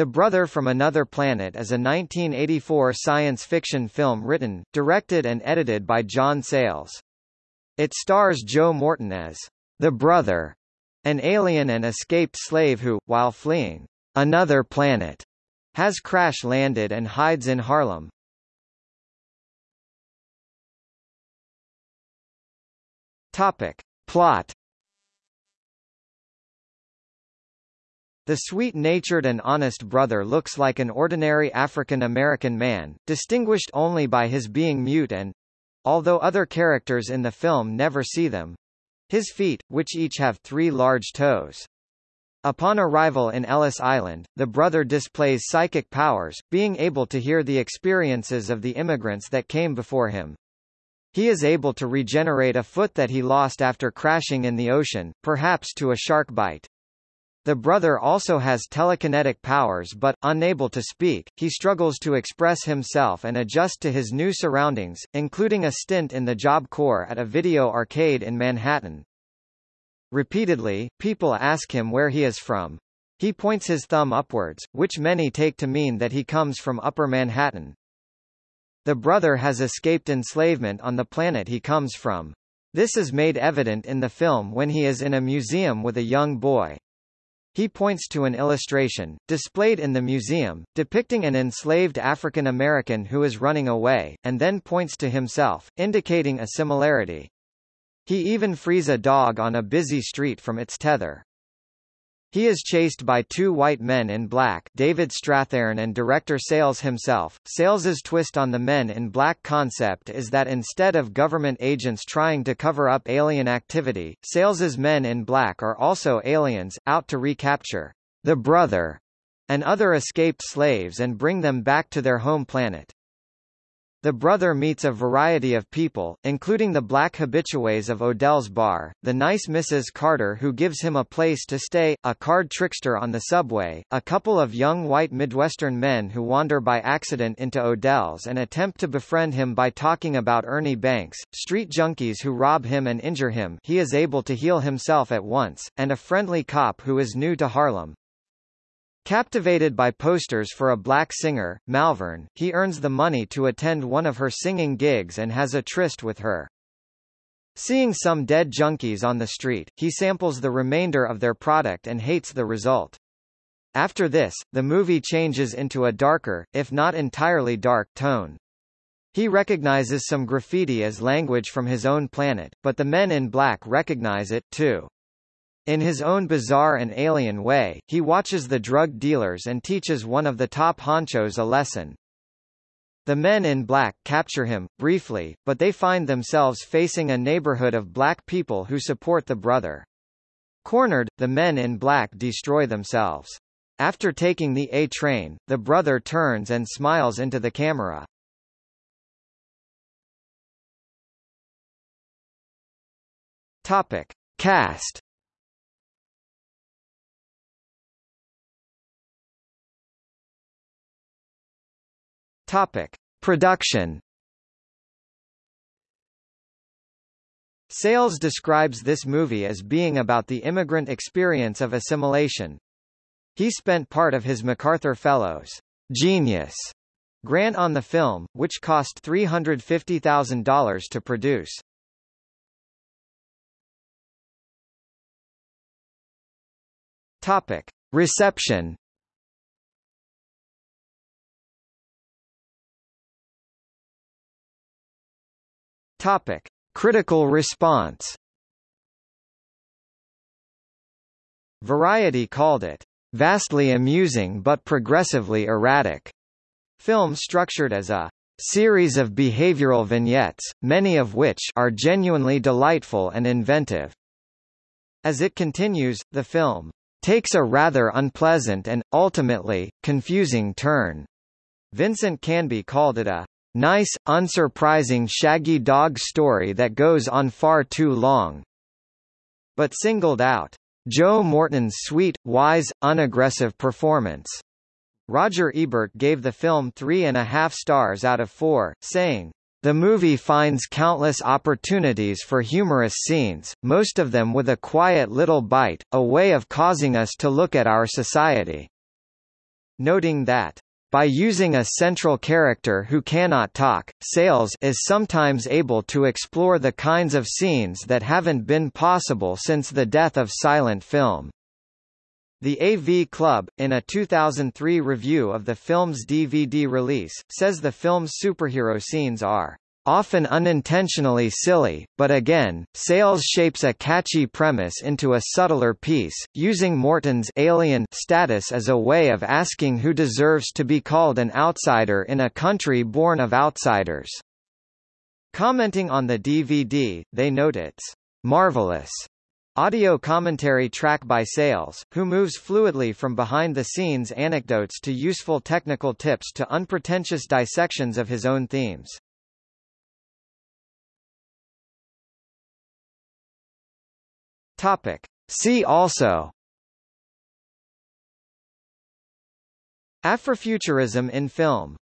The Brother from Another Planet is a 1984 science fiction film written, directed and edited by John Sayles. It stars Joe Morton as the brother, an alien and escaped slave who, while fleeing another planet, has crash landed and hides in Harlem. Topic. Plot The sweet-natured and honest brother looks like an ordinary African-American man, distinguished only by his being mute and—although other characters in the film never see them—his feet, which each have three large toes. Upon arrival in Ellis Island, the brother displays psychic powers, being able to hear the experiences of the immigrants that came before him. He is able to regenerate a foot that he lost after crashing in the ocean, perhaps to a shark bite. The brother also has telekinetic powers but, unable to speak, he struggles to express himself and adjust to his new surroundings, including a stint in the Job Corps at a video arcade in Manhattan. Repeatedly, people ask him where he is from. He points his thumb upwards, which many take to mean that he comes from Upper Manhattan. The brother has escaped enslavement on the planet he comes from. This is made evident in the film when he is in a museum with a young boy. He points to an illustration, displayed in the museum, depicting an enslaved African American who is running away, and then points to himself, indicating a similarity. He even frees a dog on a busy street from its tether. He is chased by two white men in black David Strathairn and director Sayles himself. Sayles's twist on the men in black concept is that instead of government agents trying to cover up alien activity, Sayles's men in black are also aliens, out to recapture the brother and other escaped slaves and bring them back to their home planet. The brother meets a variety of people, including the black habitués of Odell's bar, the nice Mrs. Carter who gives him a place to stay, a card trickster on the subway, a couple of young white Midwestern men who wander by accident into Odell's and attempt to befriend him by talking about Ernie Banks, street junkies who rob him and injure him he is able to heal himself at once, and a friendly cop who is new to Harlem. Captivated by posters for a black singer, Malverne, he earns the money to attend one of her singing gigs and has a tryst with her. Seeing some dead junkies on the street, he samples the remainder of their product and hates the result. After this, the movie changes into a darker, if not entirely dark, tone. He recognizes some graffiti as language from his own planet, but the men in black recognize it, too. In his own bizarre and alien way, he watches the drug dealers and teaches one of the top honchos a lesson. The men in black capture him, briefly, but they find themselves facing a neighborhood of black people who support the brother. Cornered, the men in black destroy themselves. After taking the A train, the brother turns and smiles into the camera. Topic. Cast Topic: Production. Sayles describes this movie as being about the immigrant experience of assimilation. He spent part of his MacArthur Fellows Genius grant on the film, which cost $350,000 to produce. Topic: Reception Topic: Critical response. Variety called it vastly amusing but progressively erratic. Film structured as a series of behavioral vignettes, many of which are genuinely delightful and inventive. As it continues, the film takes a rather unpleasant and, ultimately, confusing turn. Vincent Canby called it a Nice, unsurprising shaggy dog story that goes on far too long. But singled out Joe Morton's sweet, wise, unaggressive performance. Roger Ebert gave the film three and a half stars out of four, saying, the movie finds countless opportunities for humorous scenes, most of them with a quiet little bite, a way of causing us to look at our society. noting that by using a central character who cannot talk, Sayles is sometimes able to explore the kinds of scenes that haven't been possible since the death of silent film. The AV Club, in a 2003 review of the film's DVD release, says the film's superhero scenes are often unintentionally silly, but again, Sayles shapes a catchy premise into a subtler piece, using Morton's alien status as a way of asking who deserves to be called an outsider in a country born of outsiders. Commenting on the DVD, they note its marvelous Audio commentary track by Sayles, who moves fluidly from behind-the-scenes anecdotes to useful technical tips to unpretentious dissections of his own themes. Topic. See also Afrofuturism in film